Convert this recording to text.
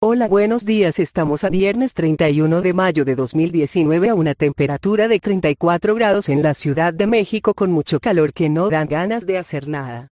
Hola buenos días estamos a viernes 31 de mayo de 2019 a una temperatura de 34 grados en la Ciudad de México con mucho calor que no dan ganas de hacer nada.